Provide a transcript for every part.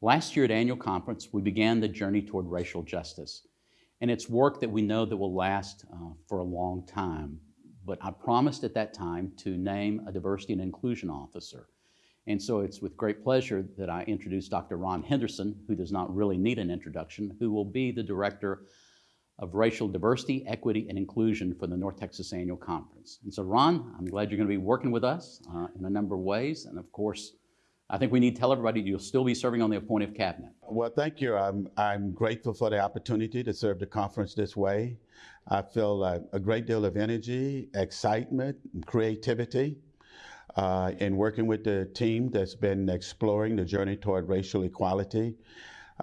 Last year at annual conference, we began the journey toward racial justice. And it's work that we know that will last uh, for a long time. But I promised at that time to name a diversity and inclusion officer. And so it's with great pleasure that I introduce Dr. Ron Henderson, who does not really need an introduction, who will be the director of racial diversity, equity, and inclusion for the North Texas Annual Conference. And so Ron, I'm glad you're going to be working with us uh, in a number of ways. And of course, I think we need to tell everybody you'll still be serving on the appointive cabinet. Well, thank you. I'm, I'm grateful for the opportunity to serve the conference this way. I feel a, a great deal of energy, excitement, and creativity uh, in working with the team that's been exploring the journey toward racial equality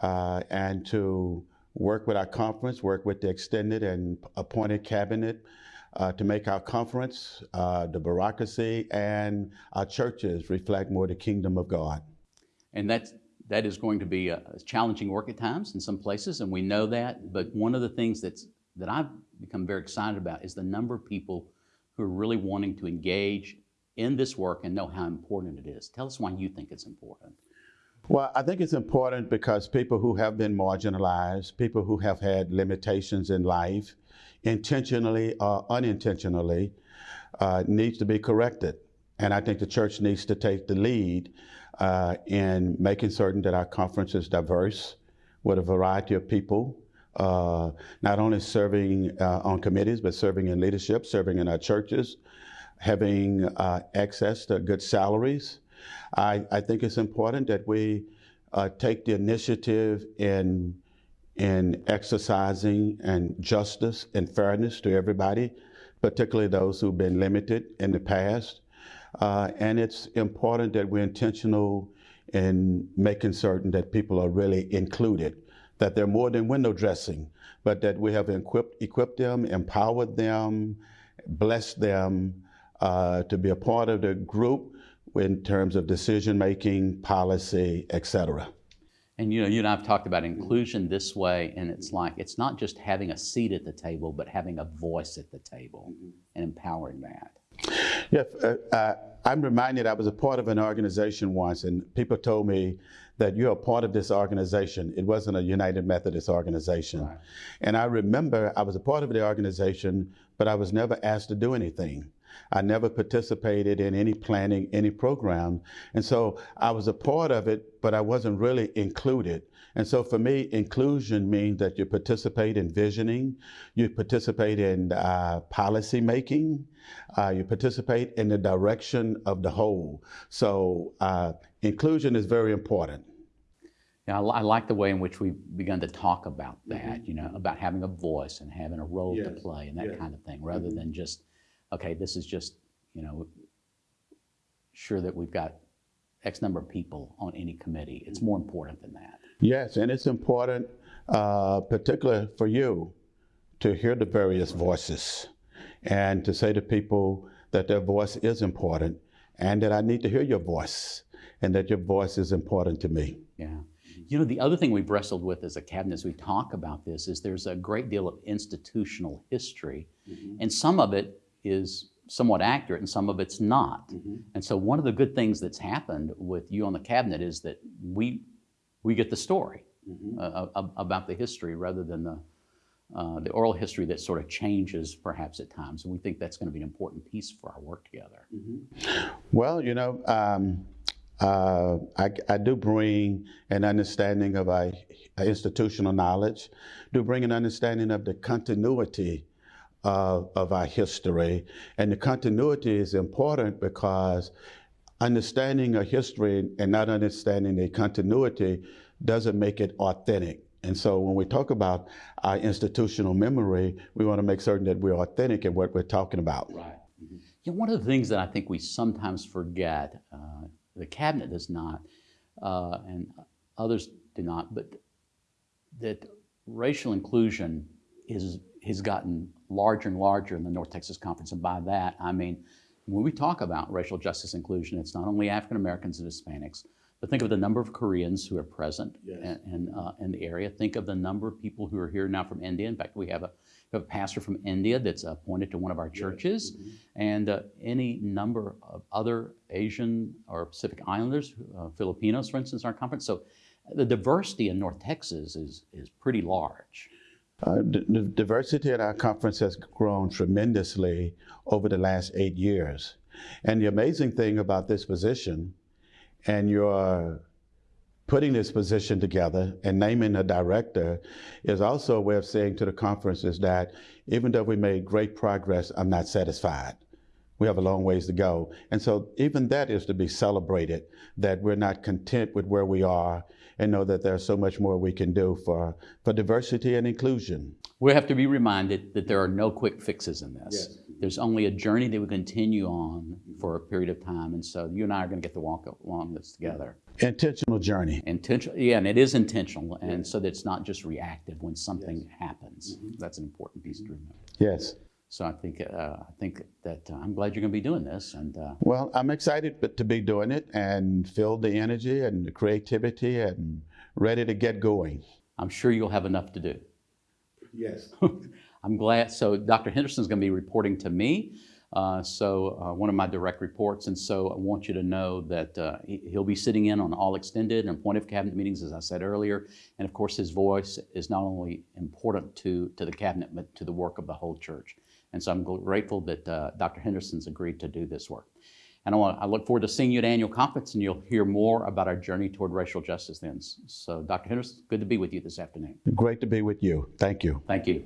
uh, and to work with our conference, work with the extended and appointed cabinet uh, to make our conference, uh, the bureaucracy, and our churches reflect more the kingdom of God. And that's, that is going to be a challenging work at times in some places, and we know that. But one of the things that's, that I've become very excited about is the number of people who are really wanting to engage in this work and know how important it is. Tell us why you think it's important. Well, I think it's important because people who have been marginalized, people who have had limitations in life, intentionally or unintentionally, uh, needs to be corrected. And I think the church needs to take the lead uh, in making certain that our conference is diverse with a variety of people, uh, not only serving uh, on committees, but serving in leadership, serving in our churches, having uh, access to good salaries, I, I think it's important that we uh, take the initiative in, in exercising and justice and fairness to everybody, particularly those who've been limited in the past. Uh, and it's important that we're intentional in making certain that people are really included, that they're more than window dressing, but that we have equipped, equipped them, empowered them, blessed them uh, to be a part of the group in terms of decision making, policy, etc. And you know, you and I've talked about inclusion this way, and it's like it's not just having a seat at the table, but having a voice at the table and empowering that. Yes, uh, uh, I'm reminded I was a part of an organization once, and people told me that you're a part of this organization. It wasn't a United Methodist organization. Right. And I remember I was a part of the organization, but I was never asked to do anything. I never participated in any planning, any program. And so I was a part of it, but I wasn't really included. And so for me, inclusion means that you participate in visioning, you participate in uh, policy making, uh, you participate in the direction of the whole. So uh, inclusion is very important. Yeah, I, I, like the way in which we've begun to talk about that, mm -hmm. you know, about having a voice and having a role yes. to play and that yes. kind of thing, rather mm -hmm. than just okay, this is just, you know, sure that we've got X number of people on any committee. It's more important than that. Yes, and it's important, uh, particularly for you, to hear the various voices and to say to people that their voice is important and that I need to hear your voice and that your voice is important to me. Yeah. You know, the other thing we've wrestled with as a cabinet as we talk about this is there's a great deal of institutional history, mm -hmm. and some of it is somewhat accurate and some of it's not. Mm -hmm. And so one of the good things that's happened with you on the cabinet is that we, we get the story mm -hmm. uh, about the history rather than the, uh, the oral history that sort of changes perhaps at times. And we think that's going to be an important piece for our work together. Mm -hmm. Well, you know, um, uh, I, I, do bring an understanding of our institutional knowledge, do bring an understanding of the continuity of, our history. And the continuity is important because understanding a history and not understanding the continuity doesn't make it authentic. And so when we talk about our institutional memory, we want to make certain that we're authentic in what we're talking about. Right. Mm -hmm. Yeah, one of the things that I think we sometimes forget, uh, the cabinet does not, uh, and others do not, but that racial inclusion is has gotten larger and larger in the North Texas Conference. And by that, I mean, when we talk about racial justice inclusion, it's not only African Americans and Hispanics, but think of the number of Koreans who are present yes. uh, in, the area. Think of the number of people who are here now from India. In fact, we have a, we have a pastor from India that's appointed to one of our churches, yes. mm -hmm. and uh, any number of other Asian or Pacific Islanders, uh, Filipinos, for instance, in our conference. So the diversity in North Texas is, is pretty large. Uh, the, diversity at our conference has grown tremendously over the last eight years. And the amazing thing about this position and your putting this position together and naming a director is also a way of saying to the conference is that even though we made great progress, I'm not satisfied. We have a long ways to go. And so even that is to be celebrated, that we're not content with where we are and know that there's so much more we can do for, for diversity and inclusion. We have to be reminded that there are no quick fixes in this. There's only a journey that we continue on for a period of time. And so you and I are going to get to walk along this together. Intentional journey. Intentional, yeah, and it is intentional, and so that it's not just reactive when something happens. Mm-hmm. That's an important piece to remember. Yes. So I think uh, I think that uh, I'm glad you're going to be doing this, and uh, Well, I'm excited to be doing it and feel the energy and the creativity and ready to get going. I'm sure you'll have enough to do. Yes. I'm glad. So Dr. Henderson's going to be reporting to me. Uh, so uh, one of my direct reports, and so I want you to know that uh, he- he'll be sitting in on all extended and appointed cabinet meetings, as I said earlier. And of course, his voice is not only important to to the cabinet, but to the work of the whole church. And so I'm grateful that uh, Dr. Henderson's agreed to do this work. And I, want, I look forward to seeing you at annual conference, and you'll hear more about our journey toward racial justice then. So, Dr. Henderson, good to be with you this afternoon. Great to be with you. Thank you. Thank you.